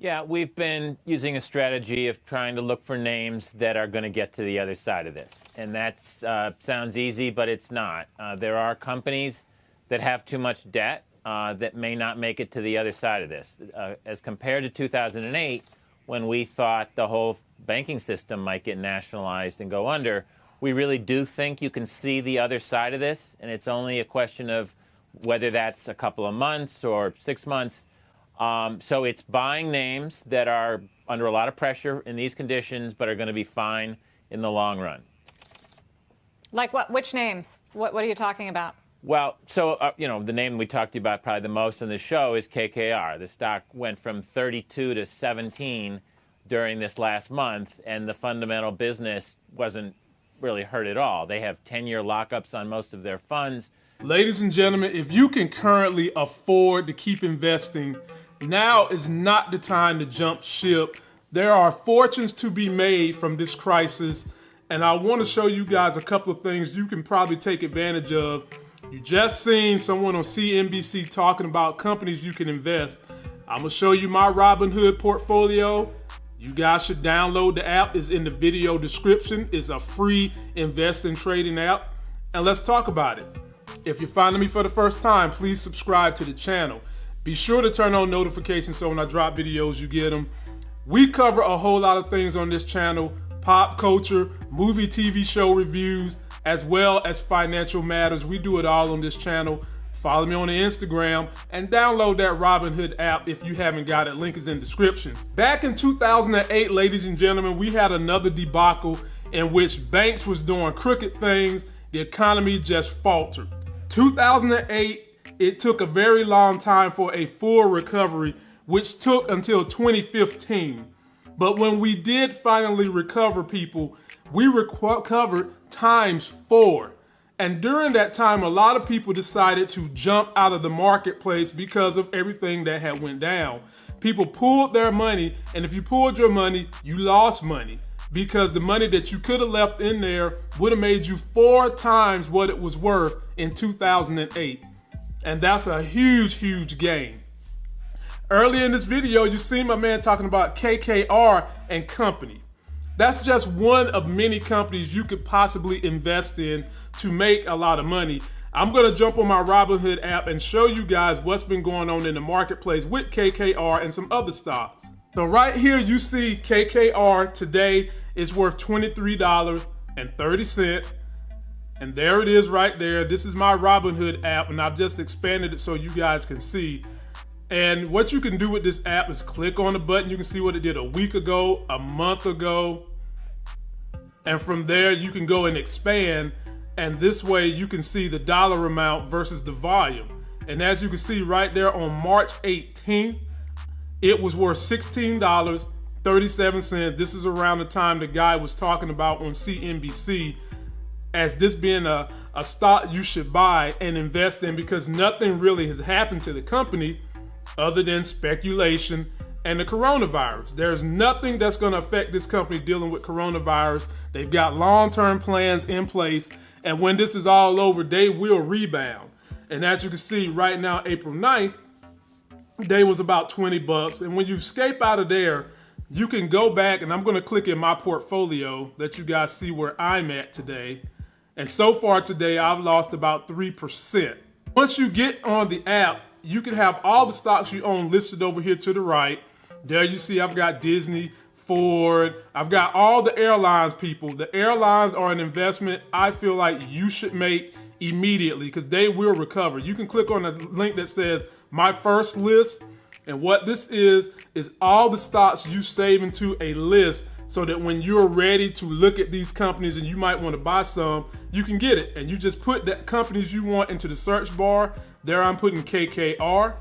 Yeah, we've been using a strategy of trying to look for names that are going to get to the other side of this. And that uh, sounds easy, but it's not. Uh, there are companies that have too much debt uh, that may not make it to the other side of this. Uh, as compared to 2008, when we thought the whole banking system might get nationalized and go under, we really do think you can see the other side of this. And it's only a question of whether that's a couple of months or six months um, so it's buying names that are under a lot of pressure in these conditions, but are going to be fine in the long run. Like what? Which names? What, what are you talking about? Well, so uh, you know the name we talked to you about probably the most on the show is KKR. The stock went from 32 to 17 during this last month, and the fundamental business wasn't really hurt at all. They have 10-year lockups on most of their funds. Ladies and gentlemen, if you can currently afford to keep investing now is not the time to jump ship. There are fortunes to be made from this crisis, and I want to show you guys a couple of things you can probably take advantage of. You just seen someone on CNBC talking about companies you can invest. I'm gonna show you my Robinhood portfolio. You guys should download the app. It's in the video description. It's a free investing trading app. And let's talk about it. If you're finding me for the first time, please subscribe to the channel. Be sure to turn on notifications so when I drop videos, you get them. We cover a whole lot of things on this channel, pop culture, movie TV show reviews, as well as financial matters. We do it all on this channel. Follow me on the Instagram and download that Robinhood app if you haven't got it. Link is in description. Back in 2008, ladies and gentlemen, we had another debacle in which banks was doing crooked things. The economy just faltered. 2008 it took a very long time for a full recovery, which took until 2015. But when we did finally recover people, we recovered times four. And during that time, a lot of people decided to jump out of the marketplace because of everything that had went down. People pulled their money, and if you pulled your money, you lost money because the money that you could have left in there would have made you four times what it was worth in 2008. And that's a huge, huge gain. Earlier in this video, you see my man talking about KKR and company. That's just one of many companies you could possibly invest in to make a lot of money. I'm gonna jump on my Robinhood app and show you guys what's been going on in the marketplace with KKR and some other stocks. So right here, you see KKR today is worth $23.30. And there it is right there. This is my Robinhood app, and I've just expanded it so you guys can see. And what you can do with this app is click on the button. You can see what it did a week ago, a month ago. And from there, you can go and expand. And this way, you can see the dollar amount versus the volume. And as you can see right there on March 18th, it was worth $16.37. This is around the time the guy was talking about on CNBC as this being a, a stock you should buy and invest in because nothing really has happened to the company other than speculation and the coronavirus. There's nothing that's going to affect this company dealing with coronavirus. They've got long-term plans in place, and when this is all over, they will rebound. And as you can see right now, April 9th, they was about 20 bucks. And when you escape out of there, you can go back, and I'm going to click in my portfolio, let you guys see where I'm at today. And so far today, I've lost about 3%. Once you get on the app, you can have all the stocks you own listed over here to the right. There you see I've got Disney, Ford, I've got all the airlines people. The airlines are an investment I feel like you should make immediately because they will recover. You can click on the link that says my first list. And what this is, is all the stocks you save into a list so that when you're ready to look at these companies and you might want to buy some, you can get it. And you just put the companies you want into the search bar. There I'm putting KKR.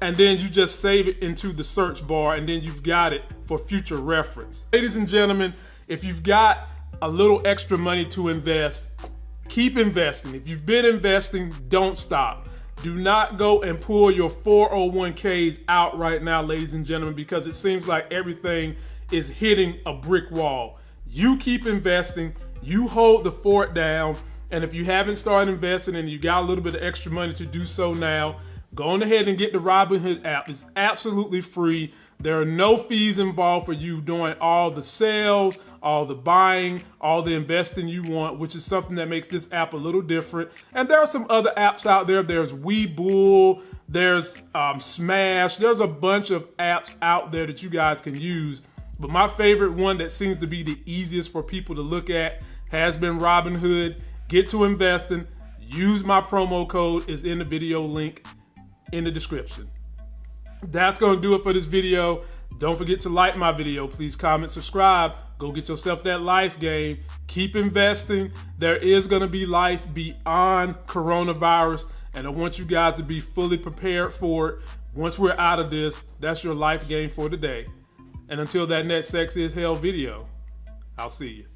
And then you just save it into the search bar and then you've got it for future reference. Ladies and gentlemen, if you've got a little extra money to invest, keep investing. If you've been investing, don't stop. Do not go and pull your 401ks out right now, ladies and gentlemen, because it seems like everything is hitting a brick wall. You keep investing, you hold the fort down, and if you haven't started investing and you got a little bit of extra money to do so now, go on ahead and get the Robinhood app. It's absolutely free. There are no fees involved for you doing all the sales, all the buying, all the investing you want, which is something that makes this app a little different. And there are some other apps out there. There's Webull, there's um, Stash, there's a bunch of apps out there that you guys can use. But my favorite one that seems to be the easiest for people to look at has been Robinhood. Get to investing. Use my promo code is in the video link in the description. That's going to do it for this video. Don't forget to like my video. Please comment, subscribe. Go get yourself that life game. Keep investing. There is going to be life beyond coronavirus. And I want you guys to be fully prepared for it. Once we're out of this, that's your life game for today. And until that next Sex is Hell video, I'll see you.